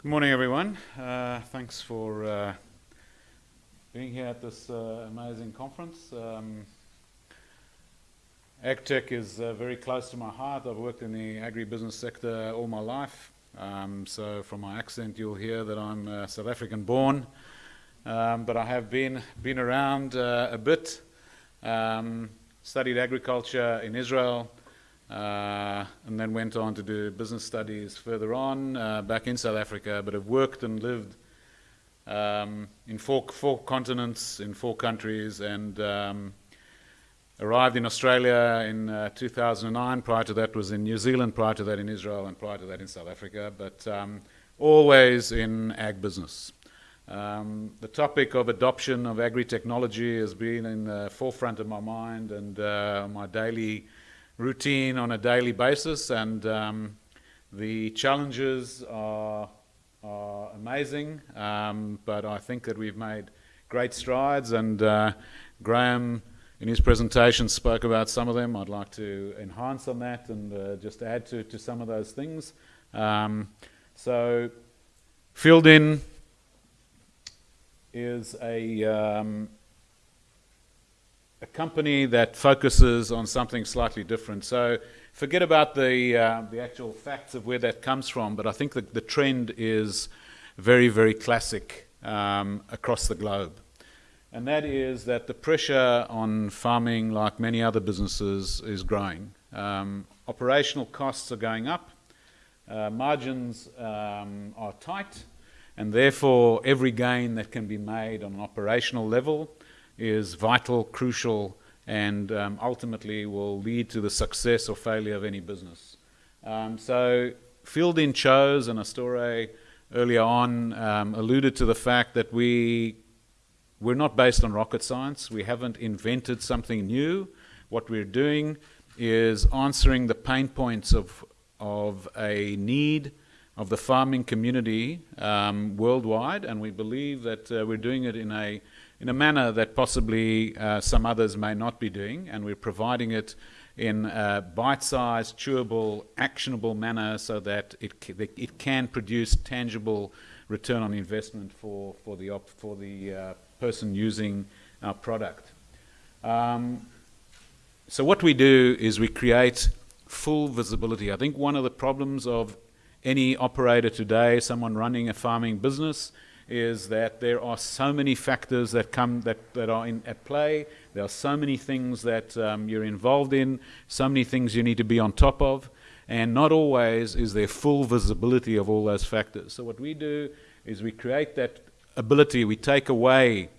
Good morning, everyone. Uh, thanks for uh, being here at this uh, amazing conference. Um, AgTech is uh, very close to my heart. I've worked in the agribusiness sector all my life. Um, so from my accent, you'll hear that I'm uh, South African born. Um, but I have been, been around uh, a bit, um, studied agriculture in Israel, uh, and then went on to do business studies further on uh, back in South Africa, but have worked and lived um, in four, four continents, in four countries, and um, arrived in Australia in uh, 2009. Prior to that was in New Zealand, prior to that in Israel, and prior to that in South Africa, but um, always in ag business. Um, the topic of adoption of agri-technology has been in the forefront of my mind and uh, my daily routine on a daily basis, and um, the challenges are, are amazing, um, but I think that we've made great strides, and uh, Graham in his presentation spoke about some of them. I'd like to enhance on that and uh, just add to, to some of those things. Um, so, FieldIn is a um, a company that focuses on something slightly different. So forget about the, uh, the actual facts of where that comes from, but I think that the trend is very, very classic um, across the globe. And that is that the pressure on farming, like many other businesses, is growing. Um, operational costs are going up, uh, margins um, are tight, and therefore every gain that can be made on an operational level is vital, crucial, and um, ultimately will lead to the success or failure of any business. Um, so FieldIn chose, and Astore earlier on um, alluded to the fact that we, we're not based on rocket science. We haven't invented something new. What we're doing is answering the pain points of, of a need of the farming community um, worldwide, and we believe that uh, we're doing it in a in a manner that possibly uh, some others may not be doing, and we're providing it in a bite-sized, chewable, actionable manner so that it, it can produce tangible return on investment for, for the, for the uh, person using our product. Um, so what we do is we create full visibility. I think one of the problems of any operator today, someone running a farming business, is that there are so many factors that come that, that are in, at play. There are so many things that um, you're involved in, so many things you need to be on top of, and not always is there full visibility of all those factors. So what we do is we create that ability. We take away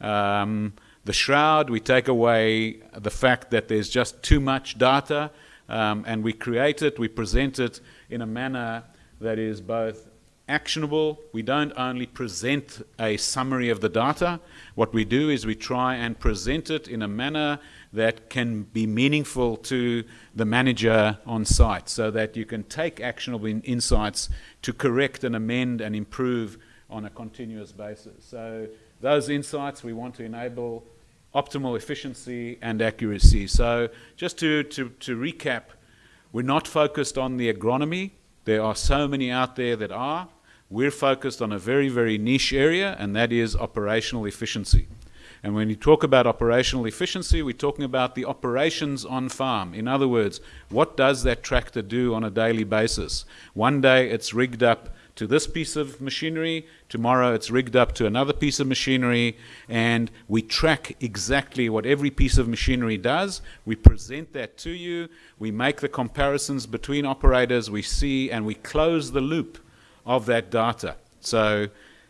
um, the shroud. We take away the fact that there's just too much data, um, and we create it. We present it in a manner that is both actionable. We don't only present a summary of the data. What we do is we try and present it in a manner that can be meaningful to the manager on site so that you can take actionable in insights to correct and amend and improve on a continuous basis. So those insights we want to enable optimal efficiency and accuracy. So just to, to, to recap, we're not focused on the agronomy. There are so many out there that are. We're focused on a very, very niche area, and that is operational efficiency. And when you talk about operational efficiency, we're talking about the operations on farm. In other words, what does that tractor do on a daily basis? One day it's rigged up to this piece of machinery, tomorrow it's rigged up to another piece of machinery, and we track exactly what every piece of machinery does. We present that to you, we make the comparisons between operators, we see, and we close the loop of that data. So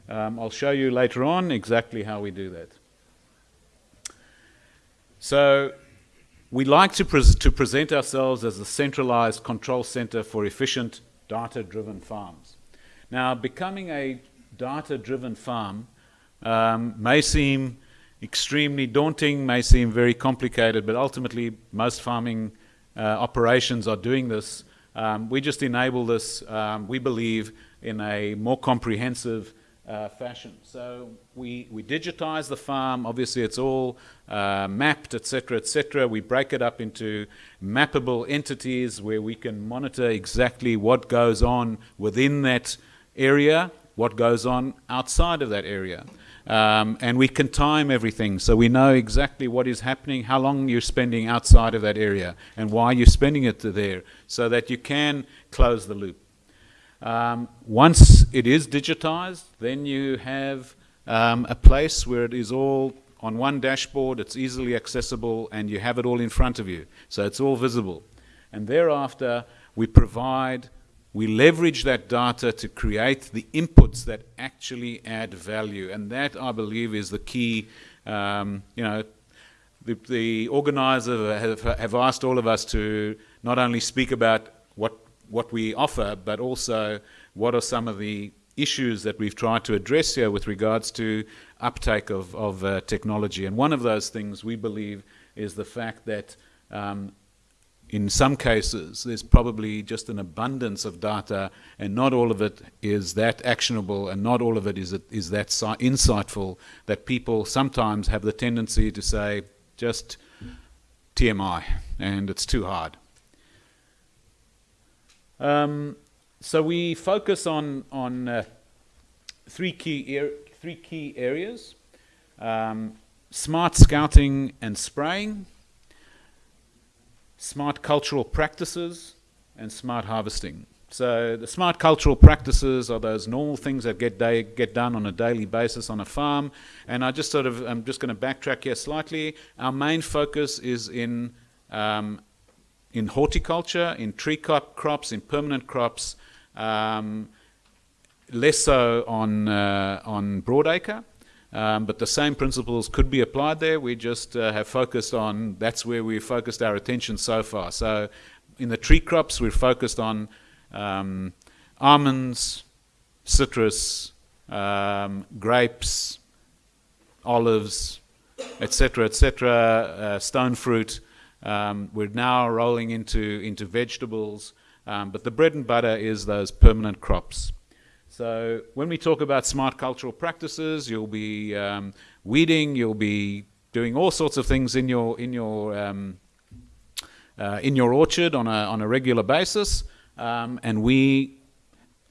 um, I'll show you later on exactly how we do that. So we like to, to present ourselves as a centralized control center for efficient data-driven farms. Now, becoming a data-driven farm um, may seem extremely daunting, may seem very complicated, but ultimately most farming uh, operations are doing this. Um, we just enable this, um, we believe, in a more comprehensive uh, fashion. So we, we digitize the farm. Obviously, it's all uh, mapped, etc., etc. We break it up into mappable entities where we can monitor exactly what goes on within that area what goes on outside of that area. Um, and we can time everything so we know exactly what is happening, how long you're spending outside of that area, and why you're spending it there, so that you can close the loop. Um, once it is digitized, then you have um, a place where it is all on one dashboard, it's easily accessible, and you have it all in front of you. So it's all visible. And thereafter, we provide, we leverage that data to create the inputs that actually add value. And that, I believe, is the key. Um, you know, the, the organizer have, have asked all of us to not only speak about what, what we offer, but also what are some of the issues that we've tried to address here with regards to uptake of, of uh, technology. And one of those things we believe is the fact that um, in some cases there's probably just an abundance of data and not all of it is that actionable and not all of it is, is that insightful that people sometimes have the tendency to say just TMI and it's too hard. Um, so we focus on, on uh, three, key three key areas. Um, smart scouting and spraying, smart cultural practices, and smart harvesting. So the smart cultural practices are those normal things that get day, get done on a daily basis on a farm. And I just sort of I'm just going to backtrack here slightly. Our main focus is in um, in horticulture, in tree crop crops, in permanent crops, um, less so on, uh, on broadacre. Um, but the same principles could be applied there. We just uh, have focused on, that's where we've focused our attention so far. So in the tree crops, we're focused on um, almonds, citrus, um, grapes, olives, etc., etc., uh, stone fruit. Um, we're now rolling into, into vegetables. Um, but the bread and butter is those permanent crops. So when we talk about smart cultural practices, you'll be um, weeding, you'll be doing all sorts of things in your in your um, uh, in your orchard on a on a regular basis, um, and we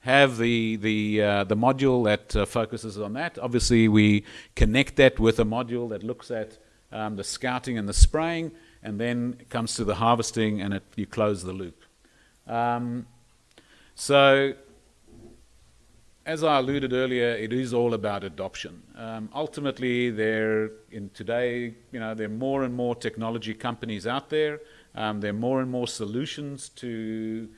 have the the uh, the module that uh, focuses on that. Obviously, we connect that with a module that looks at um, the scouting and the spraying, and then it comes to the harvesting, and it, you close the loop. Um, so, as I alluded earlier, it is all about adoption. Um, ultimately, there in today, you know, there are more and more technology companies out there. Um, there are more and more solutions to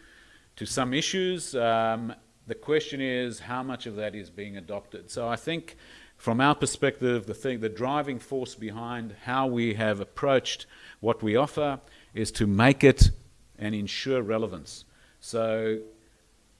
to some issues. Um, the question is how much of that is being adopted. So I think, from our perspective, the thing, the driving force behind how we have approached what we offer is to make it and ensure relevance. So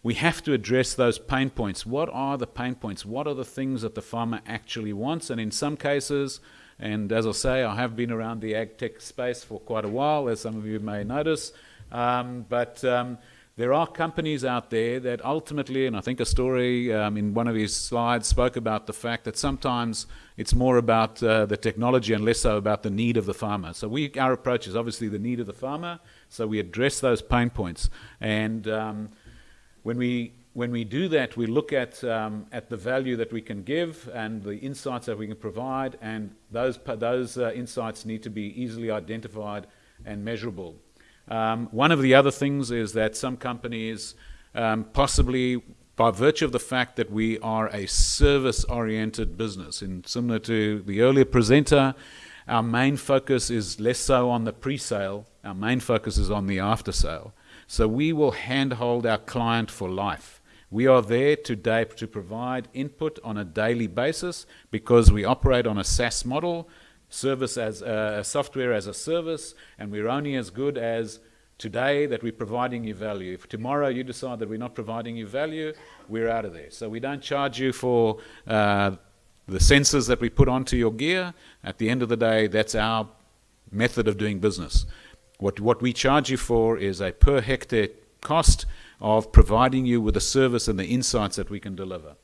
we have to address those pain points. What are the pain points? What are the things that the farmer actually wants? And in some cases, and as I say, I have been around the ag tech space for quite a while, as some of you may notice. Um, but um, there are companies out there that ultimately, and I think a story um, in one of his slides spoke about the fact that sometimes it's more about uh, the technology and less so about the need of the farmer. So we, our approach is obviously the need of the farmer. So we address those pain points. And um, when we when we do that, we look at um, at the value that we can give and the insights that we can provide, and those those uh, insights need to be easily identified and measurable. Um, one of the other things is that some companies, um, possibly by virtue of the fact that we are a service-oriented business, and similar to the earlier presenter, our main focus is less so on the pre-sale. Our main focus is on the after-sale. So we will handhold our client for life. We are there today to provide input on a daily basis because we operate on a SaaS model service as uh, software as a service, and we're only as good as today that we're providing you value. If tomorrow you decide that we're not providing you value, we're out of there. So we don't charge you for uh, the sensors that we put onto your gear. At the end of the day, that's our method of doing business. What, what we charge you for is a per hectare cost of providing you with the service and the insights that we can deliver.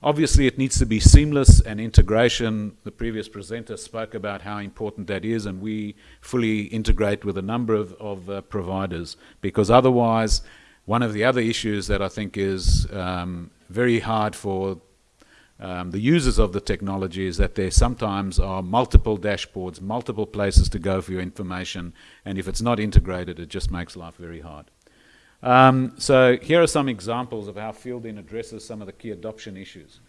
Obviously, it needs to be seamless and integration. The previous presenter spoke about how important that is, and we fully integrate with a number of, of uh, providers because otherwise, one of the other issues that I think is um, very hard for um, the users of the technology is that there sometimes are multiple dashboards, multiple places to go for your information, and if it's not integrated, it just makes life very hard. Um, so here are some examples of how Fieldin addresses some of the key adoption issues.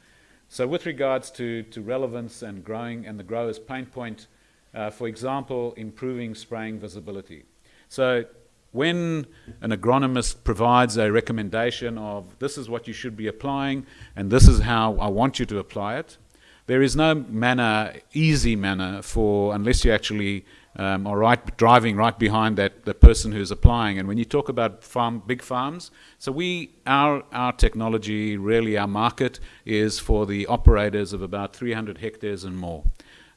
So with regards to, to relevance and growing and the grower's pain point, uh, for example, improving spraying visibility. So when an agronomist provides a recommendation of this is what you should be applying and this is how I want you to apply it, there is no manner, easy manner for, unless you actually um, are right, driving right behind that the person who's applying. And when you talk about farm, big farms, so we, our, our technology, really our market is for the operators of about 300 hectares and more.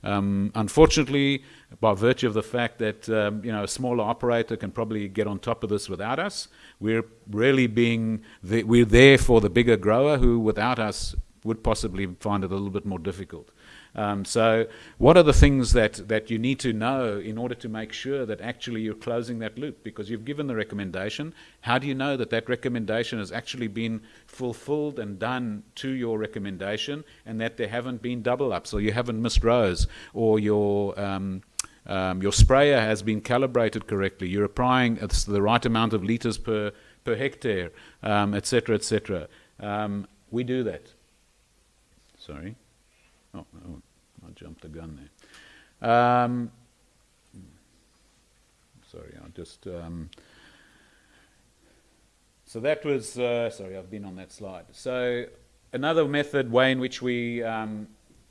Um, unfortunately, by virtue of the fact that um, you know a smaller operator can probably get on top of this without us, we're really being the, we're there for the bigger grower who, without us, would possibly find it a little bit more difficult. Um, so what are the things that, that you need to know in order to make sure that actually you're closing that loop? Because you've given the recommendation. How do you know that that recommendation has actually been fulfilled and done to your recommendation and that there haven't been double ups or you haven't missed rows or your... Um, um, your sprayer has been calibrated correctly. You're applying the right amount of liters per, per hectare, etc., um, etc. Et um, we do that. Sorry. Oh, oh, I jumped the gun there. Um, sorry, I just. Um, so that was. Uh, sorry, I've been on that slide. So another method, way in which we um,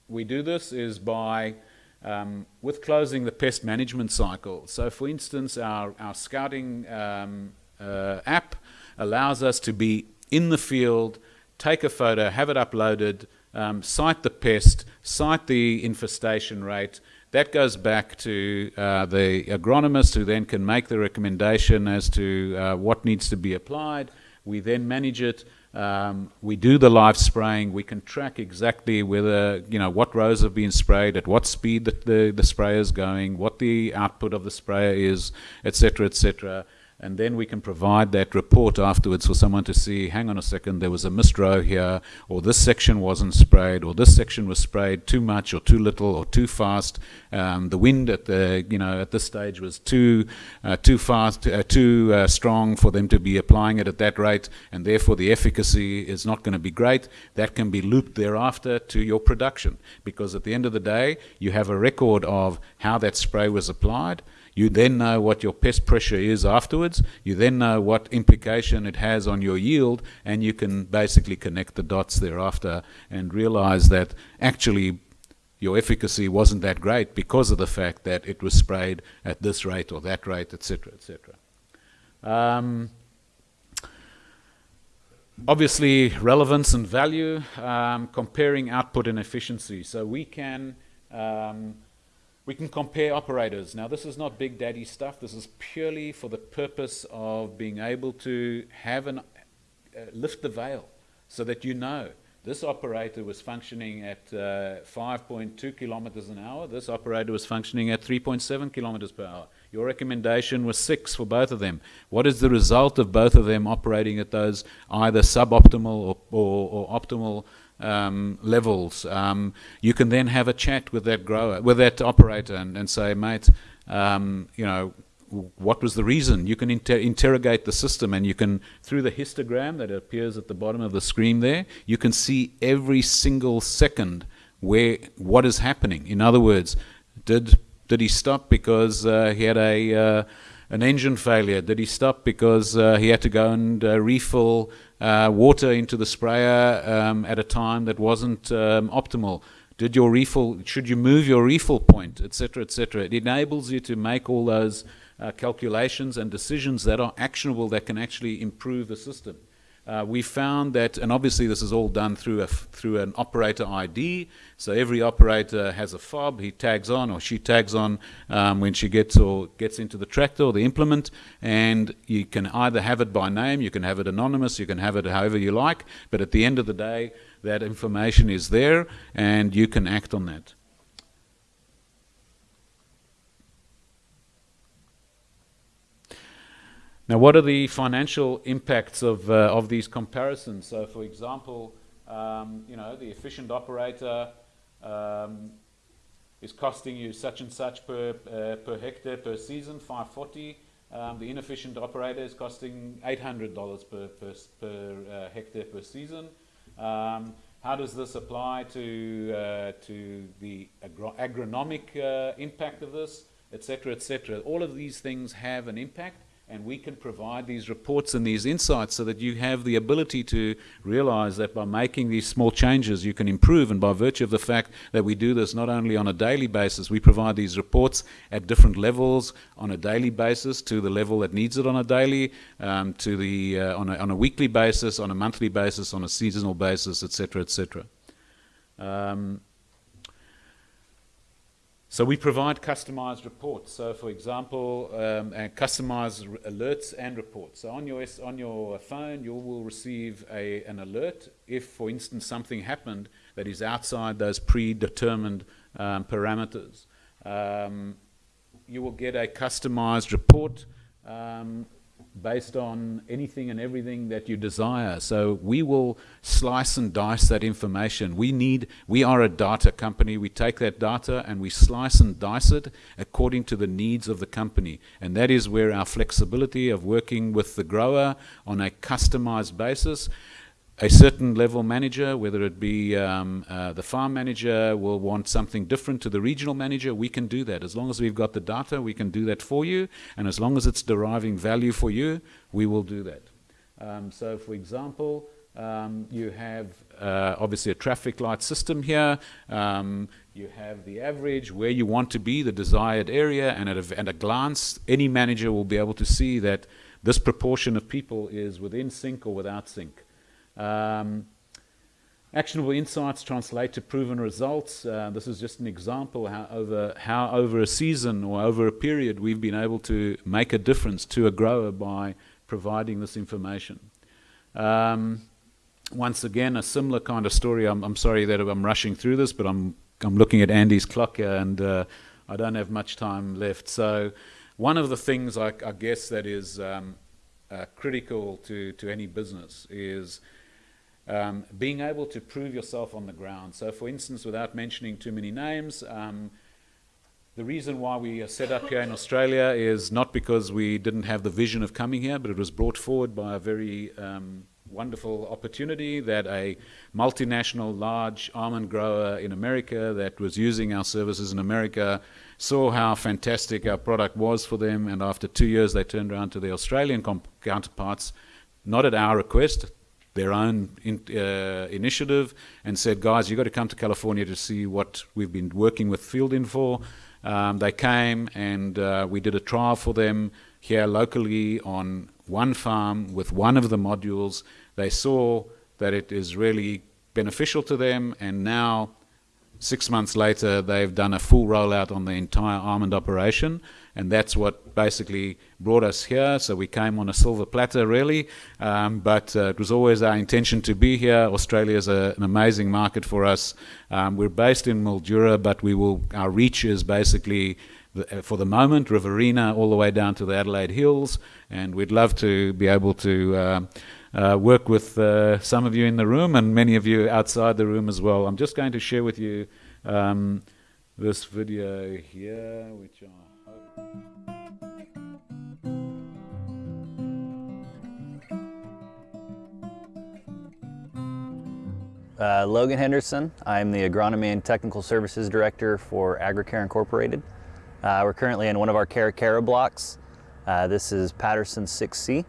we do this is by um, with closing the pest management cycle. So, for instance, our our scouting um, uh, app allows us to be in the field, take a photo, have it uploaded um, sight the pest, sight the infestation rate. That goes back to uh, the agronomist who then can make the recommendation as to uh, what needs to be applied. We then manage it. Um, we do the live spraying. We can track exactly whether, you know, what rows have been sprayed, at what speed the, the, the sprayer is going, what the output of the sprayer is, etc., etc and then we can provide that report afterwards for someone to see, hang on a second, there was a missed row here, or this section wasn't sprayed, or this section was sprayed too much or too little or too fast. Um, the wind at the, you know, at this stage was too, uh, too fast, uh, too uh, strong for them to be applying it at that rate, and therefore the efficacy is not going to be great. That can be looped thereafter to your production, because at the end of the day, you have a record of how that spray was applied, you then know what your pest pressure is afterwards. You then know what implication it has on your yield, and you can basically connect the dots thereafter and realize that actually your efficacy wasn't that great because of the fact that it was sprayed at this rate or that rate, etc., etc. Um, obviously, relevance and value, um, comparing output and efficiency. So we can um, we can compare operators. Now, this is not big daddy stuff. This is purely for the purpose of being able to have an, uh, lift the veil so that you know this operator was functioning at uh, 5.2 kilometers an hour. This operator was functioning at 3.7 kilometers per hour. Your recommendation was six for both of them. What is the result of both of them operating at those either suboptimal or, or, or optimal um, levels, um, you can then have a chat with that grower, with that operator, and, and say, mate, um, you know, what was the reason? You can inter interrogate the system, and you can, through the histogram that appears at the bottom of the screen there, you can see every single second where what is happening. In other words, did did he stop because uh, he had a uh, an engine failure? Did he stop because uh, he had to go and uh, refill uh, water into the sprayer um, at a time that wasn't um, optimal? Did your refill, should you move your refill point, etc., etc.? It enables you to make all those uh, calculations and decisions that are actionable that can actually improve the system. Uh, we found that, and obviously this is all done through a through an operator ID. So every operator has a fob. He tags on or she tags on um, when she gets or gets into the tractor or the implement, and you can either have it by name, you can have it anonymous, you can have it however you like. But at the end of the day, that information is there, and you can act on that. Now, what are the financial impacts of, uh, of these comparisons? So, for example, um, you know, the efficient operator um, is costing you such and such per, uh, per hectare per season, 540. Um, the inefficient operator is costing $800 per, per, per uh, hectare per season. Um, how does this apply to, uh, to the agro agronomic uh, impact of this, etc., etc.? All of these things have an impact and we can provide these reports and these insights so that you have the ability to realize that by making these small changes you can improve. And by virtue of the fact that we do this not only on a daily basis we provide these reports at different levels on a daily basis to the level that needs it on a daily um, to the uh, on, a, on a weekly basis on a monthly basis on a seasonal basis etc etc um, so we provide customized reports. So for example, um, and customized alerts and reports. So on your, on your phone, you will receive a, an alert if, for instance, something happened that is outside those predetermined um, parameters. Um, you will get a customized report um, based on anything and everything that you desire. So we will slice and dice that information. We need, we are a data company. We take that data and we slice and dice it according to the needs of the company. And that is where our flexibility of working with the grower on a customized basis a certain level manager, whether it be um, uh, the farm manager will want something different to the regional manager, we can do that. As long as we've got the data, we can do that for you. And as long as it's deriving value for you, we will do that. Um, so for example, um, you have uh, obviously a traffic light system here. Um, you have the average, where you want to be, the desired area, and at a, at a glance, any manager will be able to see that this proportion of people is within sync or without sync. Um, actionable insights translate to proven results. Uh, this is just an example how over, how over a season or over a period we've been able to make a difference to a grower by providing this information. Um, once again, a similar kind of story. I'm, I'm, sorry that I'm rushing through this, but I'm, I'm looking at Andy's clock and uh, I don't have much time left. So one of the things I, I guess that is um, uh, critical to, to any business is um, being able to prove yourself on the ground. So for instance, without mentioning too many names, um, the reason why we are set up here in Australia is not because we didn't have the vision of coming here, but it was brought forward by a very um, wonderful opportunity that a multinational large almond grower in America that was using our services in America saw how fantastic our product was for them and after two years they turned around to their Australian counterparts, not at our request, their own in, uh, initiative and said, guys, you've got to come to California to see what we've been working with FieldIn for. Um, they came and uh, we did a trial for them here locally on one farm with one of the modules. They saw that it is really beneficial to them and now six months later they've done a full rollout on the entire almond operation and that's what basically brought us here. So we came on a silver platter, really, um, but uh, it was always our intention to be here. Australia is a, an amazing market for us. Um, we're based in Mildura, but we will our reach is basically. Uh, for the moment, Riverina all the way down to the Adelaide Hills, and we'd love to be able to uh, uh, work with uh, some of you in the room and many of you outside the room as well. I'm just going to share with you um, this video here, which I uh, Logan Henderson. I'm the Agronomy and Technical Services Director for AgriCare Incorporated. Uh, we're currently in one of our Caracara blocks. Uh, this is Patterson 6C.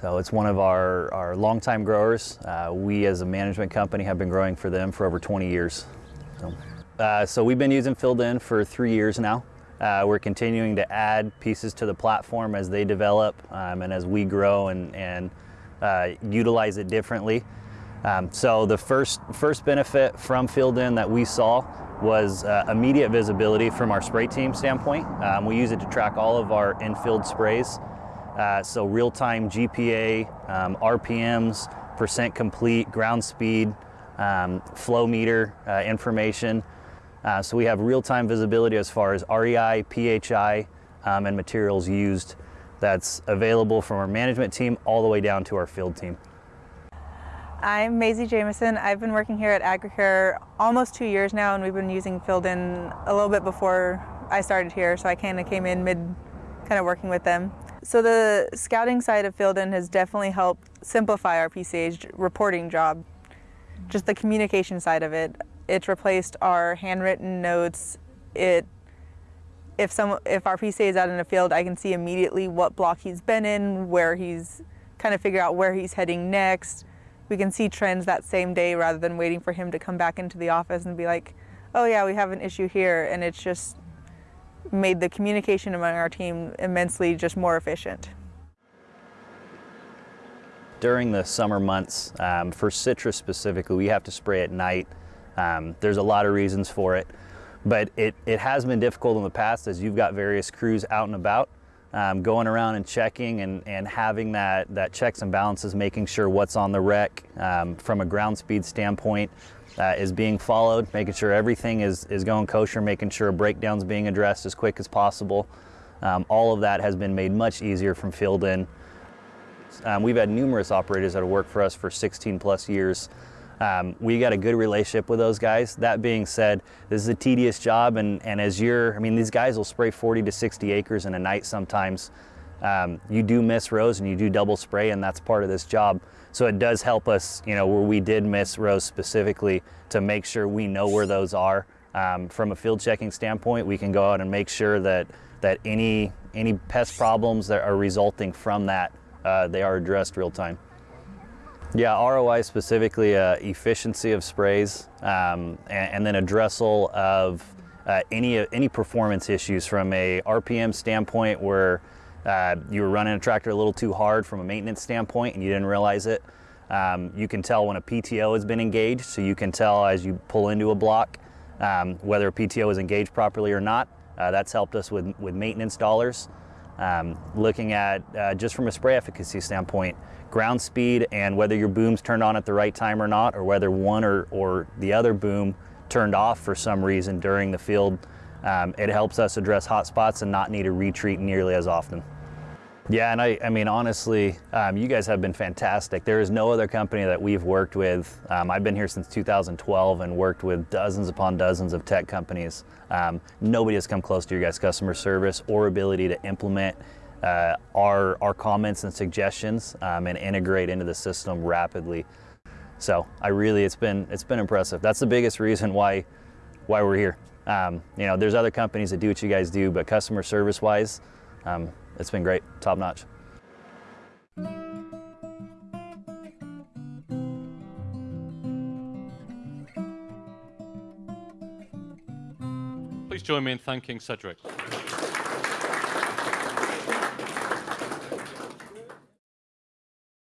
So it's one of our, our longtime growers. Uh, we as a management company have been growing for them for over 20 years. So, uh, so we've been using FieldIn for three years now. Uh, we're continuing to add pieces to the platform as they develop um, and as we grow and, and uh, utilize it differently. Um, so the first, first benefit from FieldIn that we saw was uh, immediate visibility from our spray team standpoint. Um, we use it to track all of our in-field sprays. Uh, so real-time GPA, um, RPMs, percent complete, ground speed, um, flow meter uh, information. Uh, so we have real-time visibility as far as REI, PHI, um, and materials used that's available from our management team all the way down to our field team. I'm Maisie Jamison. I've been working here at AgriCare almost two years now, and we've been using FieldIn a little bit before I started here, so I kind of came in mid, kind of working with them. So the scouting side of FieldIn has definitely helped simplify our PCA's reporting job. Just the communication side of it. It's replaced our handwritten notes. It if some if our PCA is out in a field, I can see immediately what block he's been in, where he's kind of figure out where he's heading next. We can see trends that same day rather than waiting for him to come back into the office and be like, "Oh yeah, we have an issue here," and it's just made the communication among our team immensely just more efficient. During the summer months, um, for citrus specifically, we have to spray at night. Um, there's a lot of reasons for it, but it, it has been difficult in the past as you've got various crews out and about um, going around and checking and, and having that, that checks and balances, making sure what's on the rec um, from a ground speed standpoint uh, is being followed, making sure everything is, is going kosher, making sure a breakdown's being addressed as quick as possible. Um, all of that has been made much easier from FieldIn. Um, we've had numerous operators that have worked for us for 16 plus years. Um, we got a good relationship with those guys. That being said, this is a tedious job, and, and as you're, I mean, these guys will spray 40 to 60 acres in a night sometimes. Um, you do miss rows and you do double spray, and that's part of this job. So it does help us, you know, where we did miss rows specifically to make sure we know where those are. Um, from a field checking standpoint, we can go out and make sure that that any any pest problems that are resulting from that uh, they are addressed real time. Yeah, ROI specifically uh, efficiency of sprays um, and, and, then addressal of uh, any any performance issues from a RPM standpoint where uh, you were running a tractor a little too hard from a maintenance standpoint and you didn't realize it. Um, you can tell when a PTO has been engaged, so you can tell as you pull into a block um, whether a PTO is engaged properly or not. Uh, that's helped us with, with maintenance dollars. Um, looking at uh, just from a spray efficacy standpoint, ground speed and whether your boom's turned on at the right time or not, or whether one or, or the other boom turned off for some reason during the field um, it helps us address hot spots and not need to retreat nearly as often. Yeah, and I, I mean, honestly, um, you guys have been fantastic. There is no other company that we've worked with. Um, I've been here since 2012 and worked with dozens upon dozens of tech companies. Um, nobody has come close to your guys' customer service or ability to implement uh, our, our comments and suggestions um, and integrate into the system rapidly. So I really, it's been, it's been impressive. That's the biggest reason why, why we're here. Um, you know, there's other companies that do what you guys do, but customer service wise, um, it's been great, top notch. Please join me in thanking Cedric.